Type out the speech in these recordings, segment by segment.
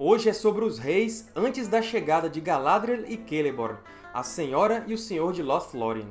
Hoje é sobre os reis antes da chegada de Galadriel e Celeborn, a Senhora e o Senhor de Lothlórien.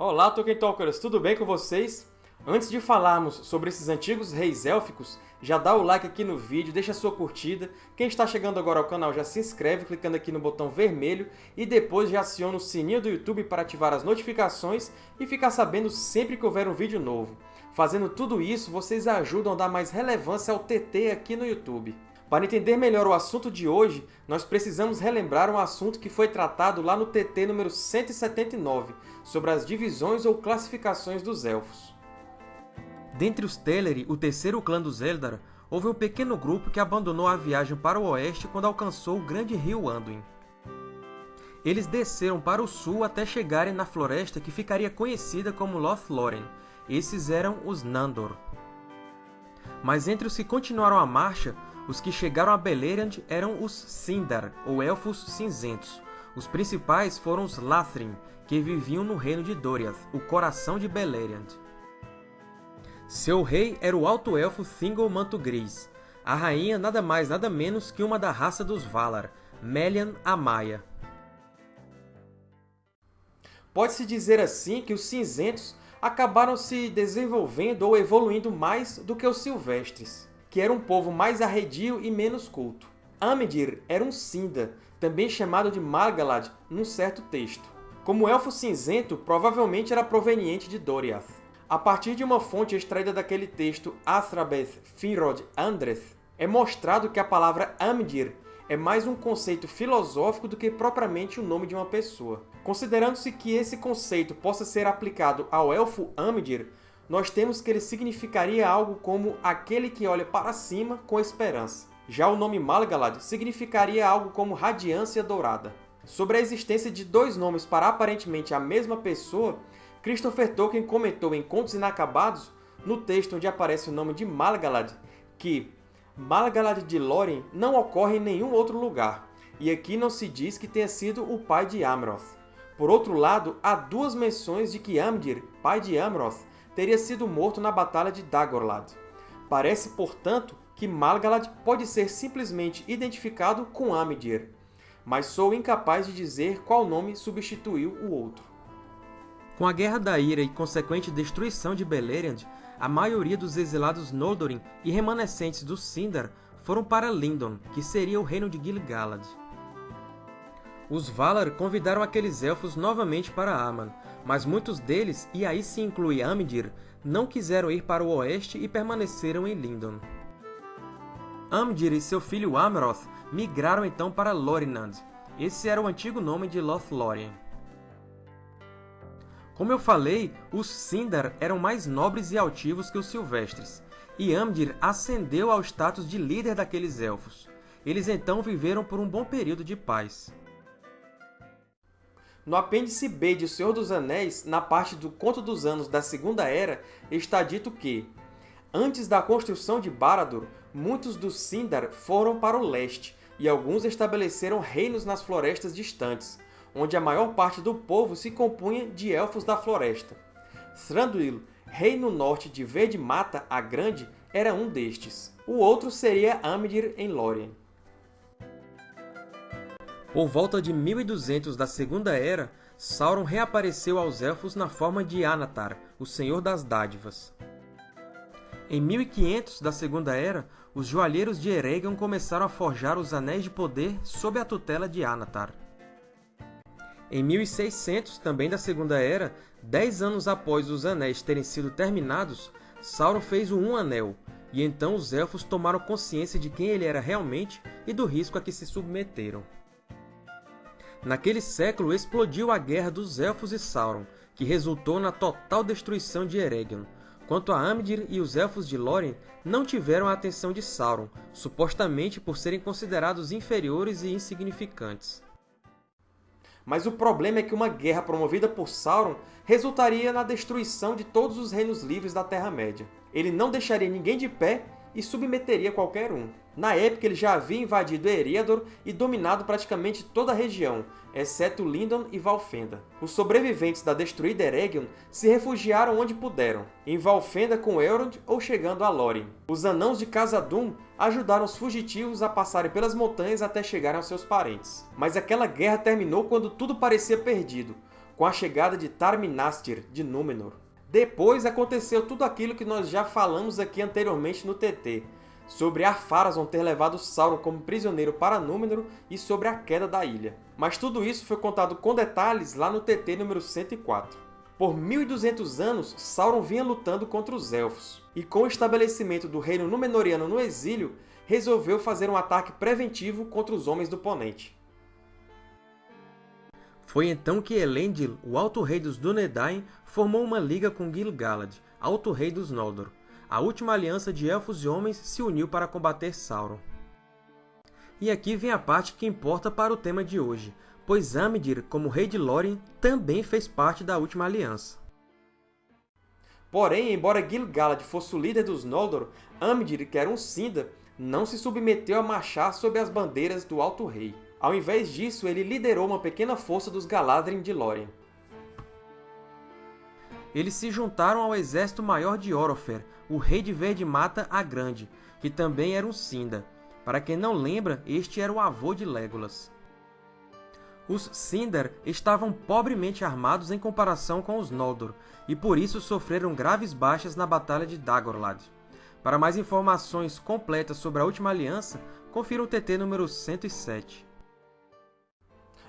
Olá, Tolkien Talkers! Tudo bem com vocês? Antes de falarmos sobre esses antigos reis élficos, já dá o like aqui no vídeo, deixa sua curtida. Quem está chegando agora ao canal já se inscreve clicando aqui no botão vermelho e depois já aciona o sininho do YouTube para ativar as notificações e ficar sabendo sempre que houver um vídeo novo. Fazendo tudo isso, vocês ajudam a dar mais relevância ao TT aqui no YouTube. Para entender melhor o assunto de hoje, nós precisamos relembrar um assunto que foi tratado lá no TT número 179, sobre as divisões ou classificações dos Elfos. Dentre os Teleri, o terceiro clã dos Eldar, houve um pequeno grupo que abandonou a viagem para o oeste quando alcançou o grande rio Anduin. Eles desceram para o sul até chegarem na floresta que ficaria conhecida como Lothlórien. Esses eram os Nandor. Mas entre os que continuaram a marcha, os que chegaram a Beleriand eram os Sindar, ou Elfos Cinzentos. Os principais foram os Lathrim, que viviam no reino de Doriath, o coração de Beleriand. Seu rei era o Alto Elfo Thingol Manto Gris. A rainha nada mais nada menos que uma da raça dos Valar, Melian Amaya. Pode-se dizer assim que os cinzentos acabaram se desenvolvendo ou evoluindo mais do que os silvestres que era um povo mais arredio e menos culto. Amdir era um Sinda, também chamado de Margalad num certo texto. Como elfo cinzento, provavelmente era proveniente de Doriath. A partir de uma fonte extraída daquele texto Athrabeth Finrod Andreth, é mostrado que a palavra Amdir é mais um conceito filosófico do que propriamente o nome de uma pessoa. Considerando-se que esse conceito possa ser aplicado ao elfo Amdir, nós temos que ele significaria algo como aquele que olha para cima com esperança. Já o nome Malgalad significaria algo como radiância dourada. Sobre a existência de dois nomes para aparentemente a mesma pessoa, Christopher Tolkien comentou em Contos Inacabados, no texto onde aparece o nome de Malgalad, que Malgalad de Lórien não ocorre em nenhum outro lugar, e aqui não se diz que tenha sido o pai de Amroth. Por outro lado, há duas menções de que Amdir, pai de Amroth, teria sido morto na Batalha de Dagorlad. Parece, portanto, que Malgalad pode ser simplesmente identificado com Amdir, mas sou incapaz de dizer qual nome substituiu o outro. Com a Guerra da Ira e consequente destruição de Beleriand, a maioria dos exilados Noldorin e remanescentes do Sindar foram para Lindon, que seria o reino de Gil-galad. Os Valar convidaram aqueles Elfos novamente para Aman, mas muitos deles, e aí se inclui Amdir, não quiseram ir para o oeste e permaneceram em Lindon. Amdir e seu filho Amroth migraram então para Lorinand. Esse era o antigo nome de Lothlórien. Como eu falei, os Sindar eram mais nobres e altivos que os Silvestres, e Amdir ascendeu ao status de líder daqueles Elfos. Eles então viveram por um bom período de paz. No apêndice B de O Senhor dos Anéis, na parte do Conto dos Anos da Segunda Era, está dito que Antes da construção de Barad-dûr, muitos dos Sindar foram para o leste, e alguns estabeleceram reinos nas florestas distantes, onde a maior parte do povo se compunha de Elfos da Floresta. Thranduil, rei no norte de Verde Mata a Grande, era um destes. O outro seria Amdir em Lórien. Por volta de 1200 da Segunda Era, Sauron reapareceu aos Elfos na forma de Anatar, o Senhor das Dádivas. Em 1500 da Segunda Era, os joalheiros de Eregion começaram a forjar os Anéis de Poder sob a tutela de Anatar. Em 1600, também da Segunda Era, dez anos após os Anéis terem sido terminados, Sauron fez o Um Anel, e então os Elfos tomaram consciência de quem ele era realmente e do risco a que se submeteram. Naquele século explodiu a Guerra dos Elfos e Sauron, que resultou na total destruição de Eregion. Quanto a Amdir e os Elfos de Lórien, não tiveram a atenção de Sauron, supostamente por serem considerados inferiores e insignificantes. Mas o problema é que uma guerra promovida por Sauron resultaria na destruição de todos os Reinos Livres da Terra-média. Ele não deixaria ninguém de pé e submeteria qualquer um. Na época, ele já havia invadido Eriador e dominado praticamente toda a região, exceto Lindon e Valfenda. Os sobreviventes da destruída Eregion se refugiaram onde puderam, em Valfenda com Elrond ou chegando a Lórien. Os Anãos de Khazad-dûm ajudaram os fugitivos a passarem pelas montanhas até chegarem aos seus parentes. Mas aquela guerra terminou quando tudo parecia perdido, com a chegada de Tar-Minastir, de Númenor. Depois aconteceu tudo aquilo que nós já falamos aqui anteriormente no TT, sobre Ar-Pharazôn ter levado Sauron como prisioneiro para Númenor e sobre a queda da ilha. Mas tudo isso foi contado com detalhes lá no TT número 104. Por 1.200 anos, Sauron vinha lutando contra os Elfos, e com o estabelecimento do reino Númenoriano no exílio, resolveu fazer um ataque preventivo contra os Homens do Ponente. Foi então que Elendil, o Alto Rei dos Dúnedain, formou uma liga com Gil-galad, Alto Rei dos Noldor. A última aliança de Elfos e Homens se uniu para combater Sauron. E aqui vem a parte que importa para o tema de hoje, pois Amdir, como Rei de Lórien, também fez parte da última aliança. Porém, embora Gil-galad fosse o líder dos Noldor, Amdir, que era um Sinda, não se submeteu a marchar sob as bandeiras do Alto Rei. Ao invés disso, ele liderou uma pequena força dos Galadrim de Lórien. Eles se juntaram ao exército maior de Orofer, o Rei de Verde Mata a Grande, que também era um Sinda. Para quem não lembra, este era o avô de Legolas. Os Sindar estavam pobremente armados em comparação com os Noldor, e por isso sofreram graves baixas na Batalha de Dagorlad. Para mais informações completas sobre a Última Aliança, confira o TT número 107.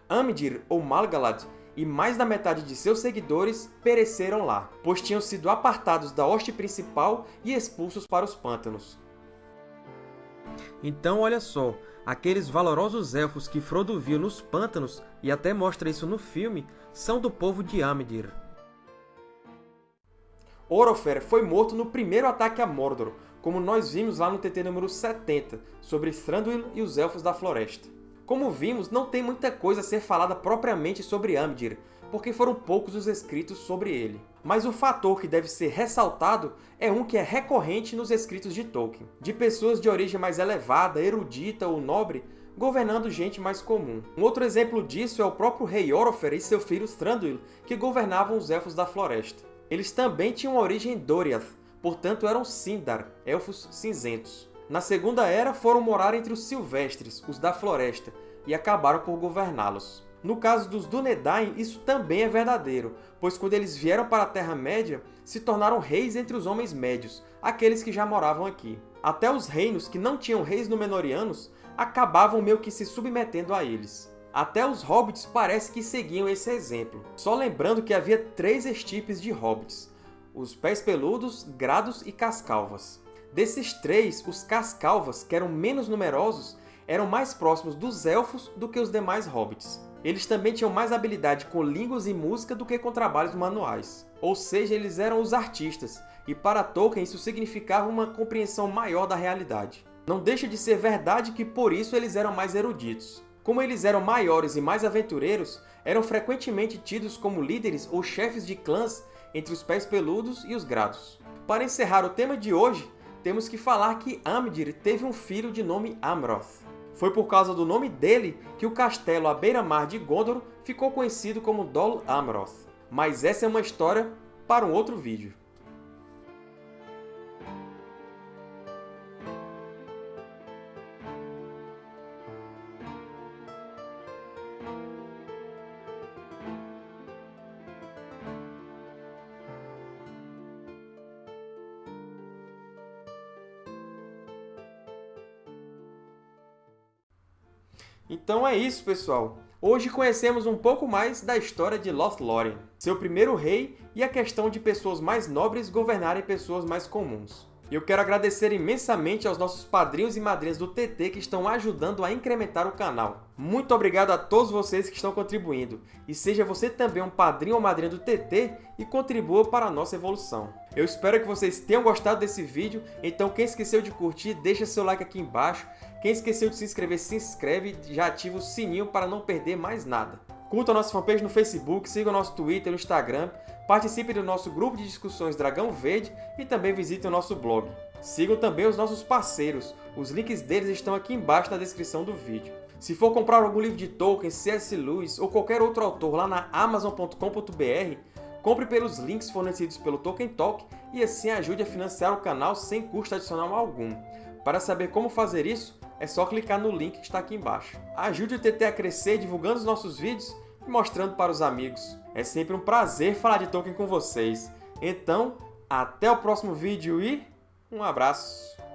Amdir, ou Malgalad, e mais da metade de seus seguidores pereceram lá, pois tinham sido apartados da hoste principal e expulsos para os pântanos. Então, olha só, aqueles valorosos elfos que Frodo viu nos pântanos, e até mostra isso no filme, são do povo de Amdir. Orofer foi morto no primeiro ataque a Mordor, como nós vimos lá no TT número 70, sobre Thranduil e os Elfos da Floresta. Como vimos, não tem muita coisa a ser falada propriamente sobre Amdir, porque foram poucos os escritos sobre ele. Mas o fator que deve ser ressaltado é um que é recorrente nos escritos de Tolkien, de pessoas de origem mais elevada, erudita ou nobre, governando gente mais comum. Um outro exemplo disso é o próprio rei Orofer e seu filho Thranduil, que governavam os Elfos da Floresta. Eles também tinham origem Doriath, portanto eram Sindar, Elfos Cinzentos. Na Segunda Era, foram morar entre os Silvestres, os da Floresta, e acabaram por governá-los. No caso dos Dúnedain, isso também é verdadeiro, pois quando eles vieram para a Terra-média, se tornaram reis entre os Homens Médios, aqueles que já moravam aqui. Até os reinos que não tinham reis Númenóreanos acabavam meio que se submetendo a eles. Até os Hobbits parece que seguiam esse exemplo. Só lembrando que havia três estirpes de Hobbits, os Pés Peludos, Grados e Cascalvas. Desses três, os Cascalvas, que eram menos numerosos, eram mais próximos dos Elfos do que os demais Hobbits. Eles também tinham mais habilidade com línguas e música do que com trabalhos manuais. Ou seja, eles eram os artistas, e para Tolkien isso significava uma compreensão maior da realidade. Não deixa de ser verdade que por isso eles eram mais eruditos. Como eles eram maiores e mais aventureiros, eram frequentemente tidos como líderes ou chefes de clãs entre os Pés Peludos e os Grados. Para encerrar o tema de hoje, temos que falar que Amdir teve um filho de nome Amroth. Foi por causa do nome dele que o castelo à beira-mar de Gondor ficou conhecido como Dol Amroth. Mas essa é uma história para um outro vídeo. Então é isso, pessoal! Hoje conhecemos um pouco mais da história de Lothlórien, seu primeiro rei e a questão de pessoas mais nobres governarem pessoas mais comuns. Eu quero agradecer imensamente aos nossos padrinhos e madrinhas do TT que estão ajudando a incrementar o canal. Muito obrigado a todos vocês que estão contribuindo. E seja você também um padrinho ou madrinha do TT e contribua para a nossa evolução. Eu espero que vocês tenham gostado desse vídeo, então quem esqueceu de curtir, deixa seu like aqui embaixo. Quem esqueceu de se inscrever, se inscreve e já ativa o sininho para não perder mais nada. Curta a nossa fanpage no Facebook, siga o nosso Twitter e Instagram, participe do nosso grupo de discussões Dragão Verde e também visite o nosso blog. Sigam também os nossos parceiros, os links deles estão aqui embaixo na descrição do vídeo. Se for comprar algum livro de Tolkien, C.S. Lewis ou qualquer outro autor lá na Amazon.com.br, compre pelos links fornecidos pelo Tolkien Talk e assim ajude a financiar o canal sem custo adicional algum. Para saber como fazer isso, é só clicar no link que está aqui embaixo. Ajude o TT a crescer divulgando os nossos vídeos e mostrando para os amigos. É sempre um prazer falar de Tolkien com vocês. Então, até o próximo vídeo e um abraço!